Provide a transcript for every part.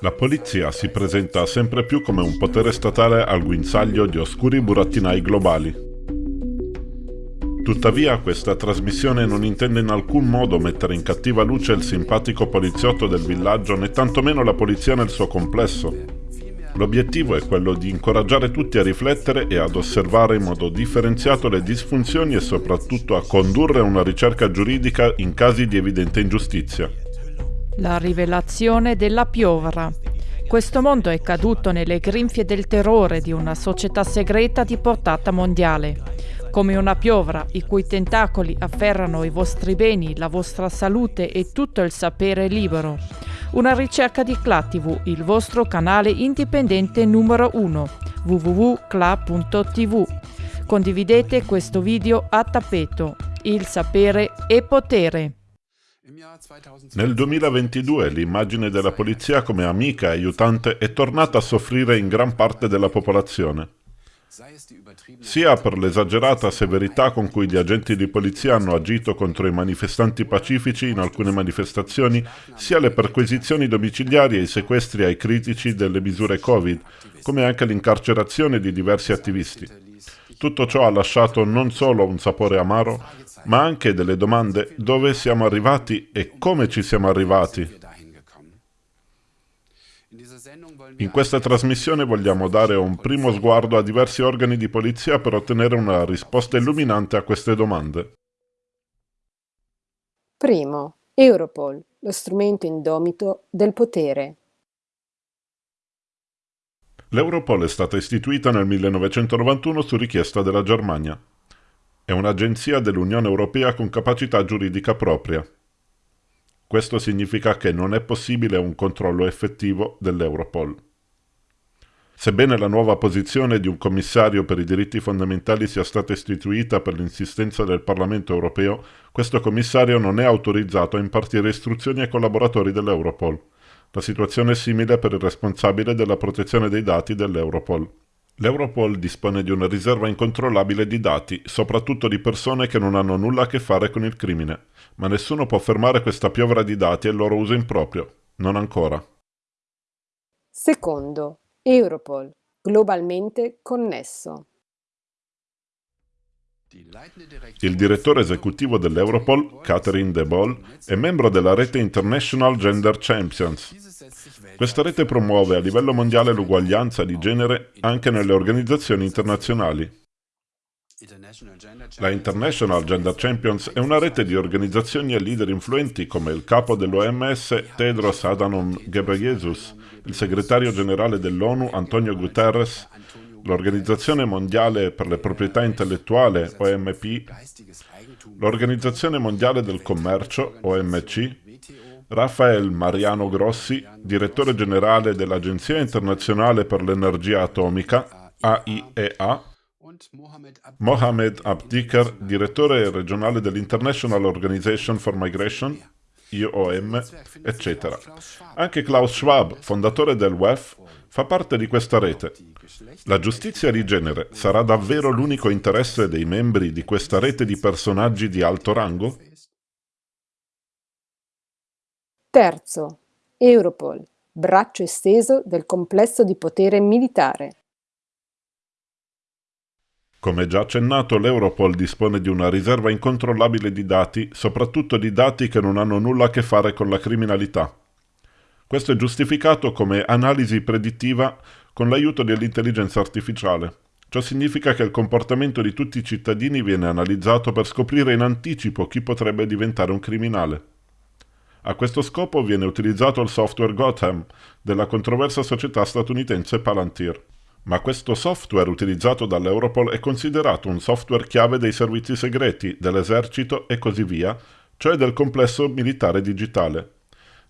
La polizia si presenta sempre più come un potere statale al guinzaglio di oscuri burattinai globali. Tuttavia questa trasmissione non intende in alcun modo mettere in cattiva luce il simpatico poliziotto del villaggio né tantomeno la polizia nel suo complesso. L'obiettivo è quello di incoraggiare tutti a riflettere e ad osservare in modo differenziato le disfunzioni e soprattutto a condurre una ricerca giuridica in casi di evidente ingiustizia. La rivelazione della piovra. Questo mondo è caduto nelle grinfie del terrore di una società segreta di portata mondiale. Come una piovra i cui tentacoli afferrano i vostri beni, la vostra salute e tutto il sapere libero. Una ricerca di CLA TV, il vostro canale indipendente numero 1, www.cla.tv. Condividete questo video a tappeto. Il sapere è potere. Nel 2022 l'immagine della polizia come amica e aiutante è tornata a soffrire in gran parte della popolazione. Sia per l'esagerata severità con cui gli agenti di polizia hanno agito contro i manifestanti pacifici in alcune manifestazioni, sia le perquisizioni domiciliari e i sequestri ai critici delle misure Covid, come anche l'incarcerazione di diversi attivisti. Tutto ciò ha lasciato non solo un sapore amaro, ma anche delle domande dove siamo arrivati e come ci siamo arrivati. In questa trasmissione vogliamo dare un primo sguardo a diversi organi di polizia per ottenere una risposta illuminante a queste domande. Primo, Europol, lo strumento indomito del potere. L'Europol è stata istituita nel 1991 su richiesta della Germania. È un'agenzia dell'Unione Europea con capacità giuridica propria. Questo significa che non è possibile un controllo effettivo dell'Europol. Sebbene la nuova posizione di un commissario per i diritti fondamentali sia stata istituita per l'insistenza del Parlamento europeo, questo commissario non è autorizzato a impartire istruzioni ai collaboratori dell'Europol. La situazione è simile per il responsabile della protezione dei dati dell'Europol. L'Europol dispone di una riserva incontrollabile di dati, soprattutto di persone che non hanno nulla a che fare con il crimine, ma nessuno può fermare questa piovra di dati e il loro uso improprio. Non ancora. Secondo, Europol, globalmente connesso. Il direttore esecutivo dell'Europol, Catherine De Boll, è membro della rete International Gender Champions. Questa rete promuove a livello mondiale l'uguaglianza di genere anche nelle organizzazioni internazionali. La International Gender Champions è una rete di organizzazioni e leader influenti come il capo dell'OMS Tedros Adhanom Ghebreyesus, il segretario generale dell'ONU Antonio Guterres, l'Organizzazione Mondiale per le Proprietà Intellettuale, OMP, l'Organizzazione Mondiale del Commercio, OMC, Rafael Mariano Grossi, direttore generale dell'Agenzia Internazionale per l'Energia Atomica, AIEA, Mohamed Abdikar, direttore regionale dell'International Organization for Migration, IOM, eccetera. Anche Klaus Schwab, fondatore del WEF, fa parte di questa rete. La giustizia di genere sarà davvero l'unico interesse dei membri di questa rete di personaggi di alto rango? Terzo, Europol, braccio esteso del complesso di potere militare. Come già accennato, l'Europol dispone di una riserva incontrollabile di dati, soprattutto di dati che non hanno nulla a che fare con la criminalità. Questo è giustificato come analisi predittiva con l'aiuto dell'intelligenza artificiale. Ciò significa che il comportamento di tutti i cittadini viene analizzato per scoprire in anticipo chi potrebbe diventare un criminale. A questo scopo viene utilizzato il software Gotham della controversa società statunitense Palantir. Ma questo software utilizzato dall'Europol è considerato un software chiave dei servizi segreti, dell'esercito e così via, cioè del complesso militare digitale.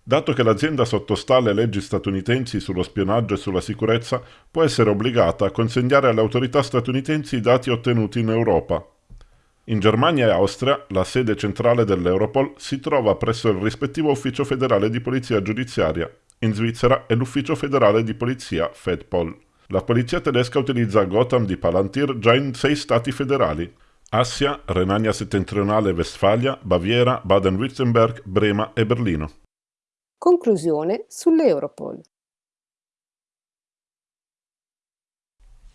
Dato che l'azienda sottostà alle leggi statunitensi sullo spionaggio e sulla sicurezza, può essere obbligata a consegnare alle autorità statunitensi i dati ottenuti in Europa. In Germania e Austria, la sede centrale dell'Europol si trova presso il rispettivo ufficio federale di polizia giudiziaria. In Svizzera è l'ufficio federale di polizia FEDPOL. La polizia tedesca utilizza Gotham di Palantir già in sei stati federali. Assia, Renania settentrionale e Westfalia, Baviera, Baden-Württemberg, Brema e Berlino. Conclusione sull'Europol.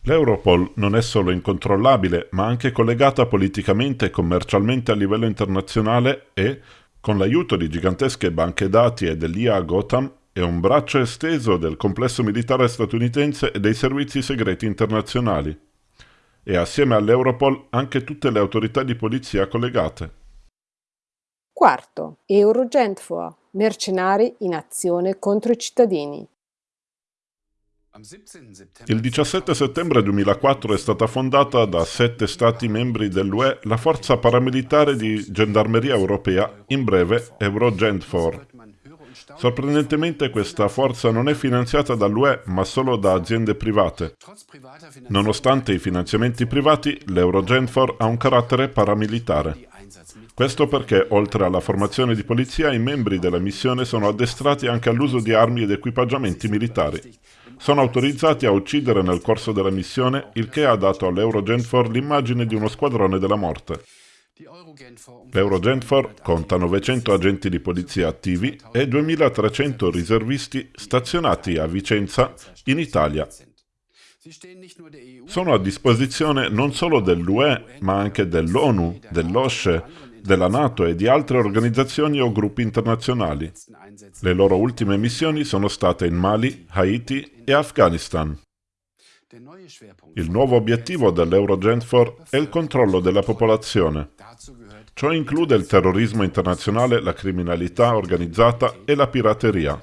L'Europol non è solo incontrollabile, ma anche collegata politicamente e commercialmente a livello internazionale e, con l'aiuto di gigantesche banche dati e dell'IA Gotham, è un braccio esteso del complesso militare statunitense e dei servizi segreti internazionali. E assieme all'Europol anche tutte le autorità di polizia collegate. Quarto, Eurogentfor, mercenari in azione contro i cittadini. Il 17 settembre 2004 è stata fondata da sette Stati membri dell'UE la forza paramilitare di gendarmeria europea, in breve Eurogentfor. Sorprendentemente questa forza non è finanziata dall'UE ma solo da aziende private. Nonostante i finanziamenti privati, l'Eurogenfor ha un carattere paramilitare. Questo perché, oltre alla formazione di polizia, i membri della missione sono addestrati anche all'uso di armi ed equipaggiamenti militari. Sono autorizzati a uccidere nel corso della missione, il che ha dato all'Eurogenfor l'immagine di uno squadrone della morte. L'Eurogenfor conta 900 agenti di polizia attivi e 2300 riservisti stazionati a Vicenza, in Italia. Sono a disposizione non solo dell'UE, ma anche dell'ONU, dell'OSCE, della NATO e di altre organizzazioni o gruppi internazionali. Le loro ultime missioni sono state in Mali, Haiti e Afghanistan. Il nuovo obiettivo dell'Eurogentfor è il controllo della popolazione. Ciò include il terrorismo internazionale, la criminalità organizzata e la pirateria.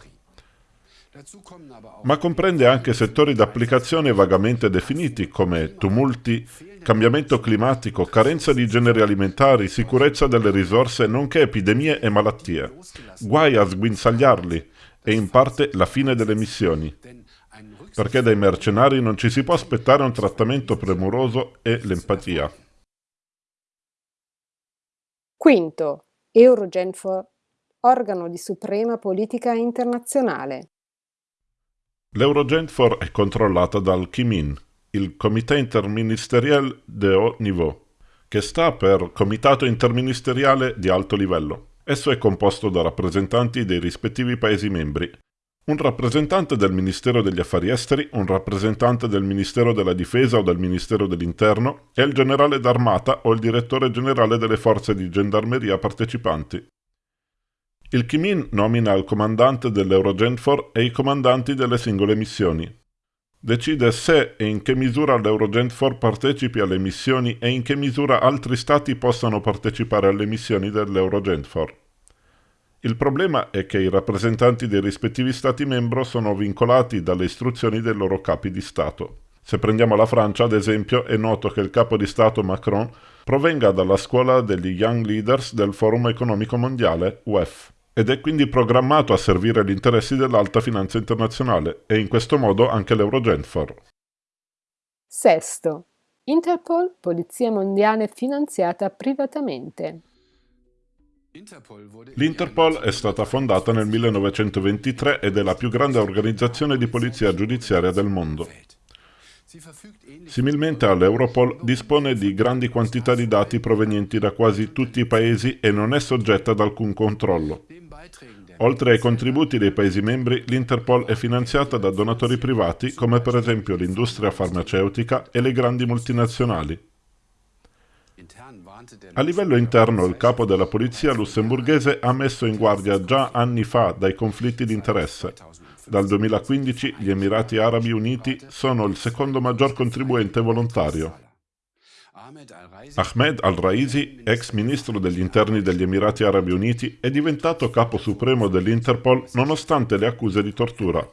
Ma comprende anche settori d'applicazione vagamente definiti come tumulti, cambiamento climatico, carenza di generi alimentari, sicurezza delle risorse, nonché epidemie e malattie. Guai a sguinzagliarli e in parte la fine delle missioni. Perché dai mercenari non ci si può aspettare un trattamento premuroso e l'empatia. Quinto, Eurogenfor, organo di suprema politica internazionale. L'Eurogenfor è controllata dal Kimin, il Comité interministériel de haut niveau, che sta per Comitato interministeriale di alto livello. Esso è composto da rappresentanti dei rispettivi Paesi membri, un rappresentante del Ministero degli Affari Esteri, un rappresentante del Ministero della Difesa o del Ministero dell'Interno e il generale d'armata o il direttore generale delle forze di gendarmeria partecipanti. Il Kimin nomina il comandante dell'Eurogenfor e i comandanti delle singole missioni decide se e in che misura l'Eurogent4 partecipi alle missioni e in che misura altri stati possano partecipare alle missioni dell'Eurogent4. Il problema è che i rappresentanti dei rispettivi stati membro sono vincolati dalle istruzioni dei loro capi di Stato. Se prendiamo la Francia, ad esempio, è noto che il capo di Stato Macron provenga dalla scuola degli Young Leaders del Forum Economico Mondiale, UEF ed è quindi programmato a servire gli interessi dell'alta finanza internazionale e in questo modo anche l'Eurogenfor. Sesto. Interpol, polizia mondiale finanziata privatamente. L'Interpol è stata fondata nel 1923 ed è la più grande organizzazione di polizia giudiziaria del mondo. Similmente all'Europol dispone di grandi quantità di dati provenienti da quasi tutti i paesi e non è soggetta ad alcun controllo. Oltre ai contributi dei Paesi membri, l'Interpol è finanziata da donatori privati come per esempio l'industria farmaceutica e le grandi multinazionali. A livello interno il capo della polizia lussemburghese ha messo in guardia già anni fa dai conflitti di interesse. Dal 2015 gli Emirati Arabi Uniti sono il secondo maggior contribuente volontario. Ahmed al-Raisi, ex ministro degli interni degli Emirati Arabi Uniti, è diventato capo supremo dell'Interpol nonostante le accuse di tortura.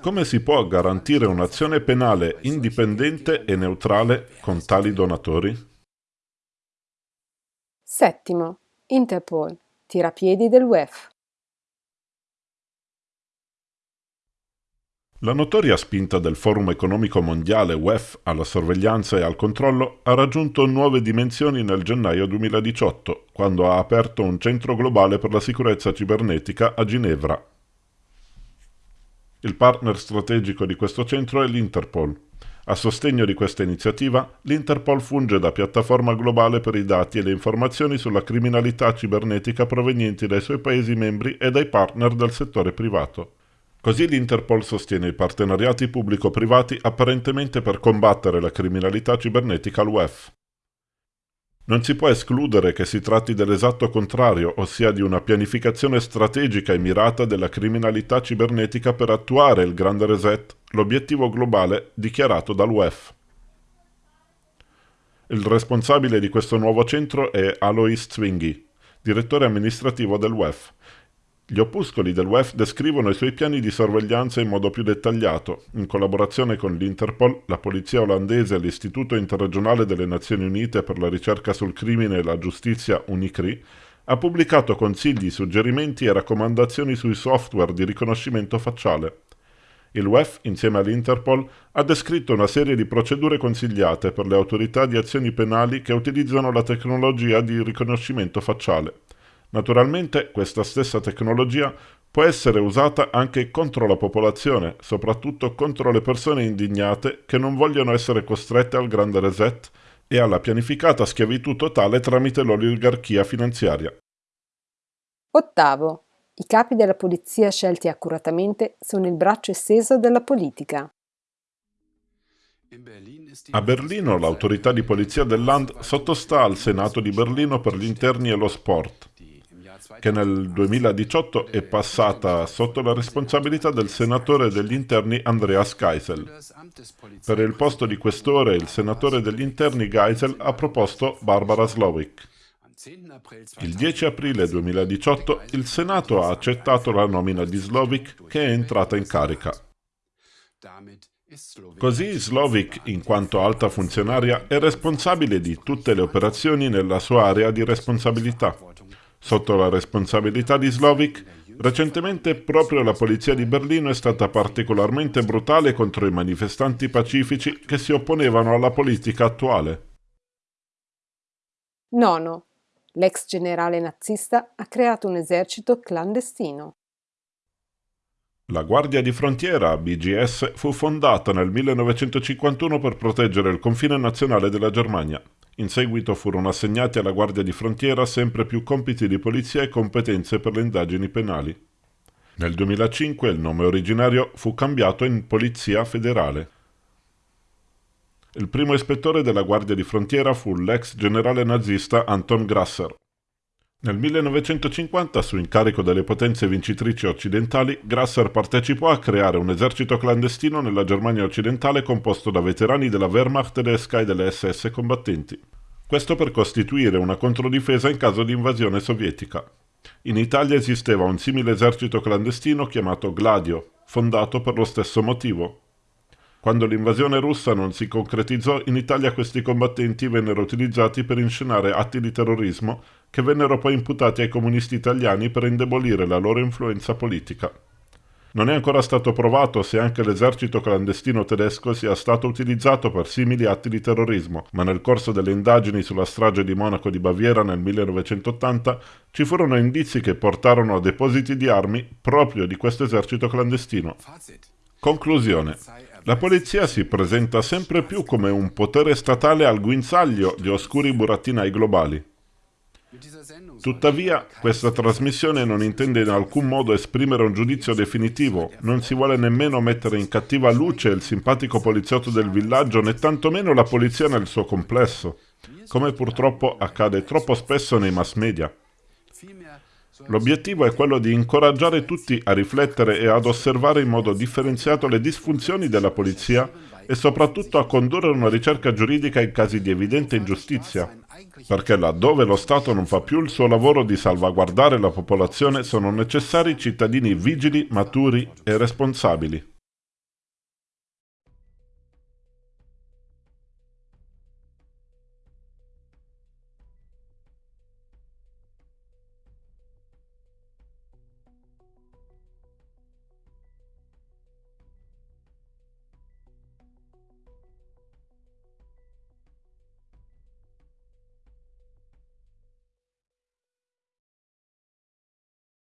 Come si può garantire un'azione penale indipendente e neutrale con tali donatori? Settimo. Interpol. Tirapiedi del WEF. La notoria spinta del Forum economico mondiale WEF alla sorveglianza e al controllo ha raggiunto nuove dimensioni nel gennaio 2018, quando ha aperto un centro globale per la sicurezza cibernetica a Ginevra. Il partner strategico di questo centro è l'Interpol. A sostegno di questa iniziativa, l'Interpol funge da piattaforma globale per i dati e le informazioni sulla criminalità cibernetica provenienti dai suoi Paesi membri e dai partner del settore privato. Così l'Interpol sostiene i partenariati pubblico-privati apparentemente per combattere la criminalità cibernetica al WEF. Non si può escludere che si tratti dell'esatto contrario, ossia di una pianificazione strategica e mirata della criminalità cibernetica per attuare il grande reset, l'obiettivo globale dichiarato dal WEF. Il responsabile di questo nuovo centro è Alois Zwinghi, direttore amministrativo del WEF, gli opuscoli del WEF descrivono i suoi piani di sorveglianza in modo più dettagliato, in collaborazione con l'Interpol, la polizia olandese e l'Istituto interregionale delle Nazioni Unite per la ricerca sul crimine e la giustizia UNICRI, ha pubblicato consigli, suggerimenti e raccomandazioni sui software di riconoscimento facciale. Il WEF, insieme all'Interpol, ha descritto una serie di procedure consigliate per le autorità di azioni penali che utilizzano la tecnologia di riconoscimento facciale. Naturalmente questa stessa tecnologia può essere usata anche contro la popolazione, soprattutto contro le persone indignate che non vogliono essere costrette al grande reset e alla pianificata schiavitù totale tramite l'oligarchia finanziaria. Ottavo. I capi della polizia scelti accuratamente sono il braccio esteso della politica. A Berlino l'autorità di polizia del Land sottostà al Senato di Berlino per gli interni e lo sport che nel 2018 è passata sotto la responsabilità del senatore degli interni Andreas Geisel. Per il posto di questore il senatore degli interni Geisel ha proposto Barbara Slowik. Il 10 aprile 2018 il Senato ha accettato la nomina di Slovik che è entrata in carica. Così Slovik, in quanto alta funzionaria, è responsabile di tutte le operazioni nella sua area di responsabilità. Sotto la responsabilità di Slovik, recentemente proprio la polizia di Berlino è stata particolarmente brutale contro i manifestanti pacifici che si opponevano alla politica attuale. Nono. L'ex generale nazista ha creato un esercito clandestino. La Guardia di Frontiera, BGS, fu fondata nel 1951 per proteggere il confine nazionale della Germania. In seguito furono assegnati alla Guardia di Frontiera sempre più compiti di polizia e competenze per le indagini penali. Nel 2005 il nome originario fu cambiato in Polizia Federale. Il primo ispettore della Guardia di Frontiera fu l'ex generale nazista Anton Grasser. Nel 1950, su incarico delle potenze vincitrici occidentali, Grasser partecipò a creare un esercito clandestino nella Germania occidentale composto da veterani della Wehrmacht tedesca e delle SS combattenti. Questo per costituire una controdifesa in caso di invasione sovietica. In Italia esisteva un simile esercito clandestino chiamato Gladio, fondato per lo stesso motivo, quando l'invasione russa non si concretizzò, in Italia questi combattenti vennero utilizzati per inscenare atti di terrorismo che vennero poi imputati ai comunisti italiani per indebolire la loro influenza politica. Non è ancora stato provato se anche l'esercito clandestino tedesco sia stato utilizzato per simili atti di terrorismo, ma nel corso delle indagini sulla strage di Monaco di Baviera nel 1980 ci furono indizi che portarono a depositi di armi proprio di questo esercito clandestino. Conclusione. La polizia si presenta sempre più come un potere statale al guinzaglio di oscuri burattinai globali. Tuttavia, questa trasmissione non intende in alcun modo esprimere un giudizio definitivo, non si vuole nemmeno mettere in cattiva luce il simpatico poliziotto del villaggio, né tantomeno la polizia nel suo complesso, come purtroppo accade troppo spesso nei mass media. L'obiettivo è quello di incoraggiare tutti a riflettere e ad osservare in modo differenziato le disfunzioni della polizia e soprattutto a condurre una ricerca giuridica in casi di evidente ingiustizia, perché laddove lo Stato non fa più il suo lavoro di salvaguardare la popolazione sono necessari cittadini vigili, maturi e responsabili.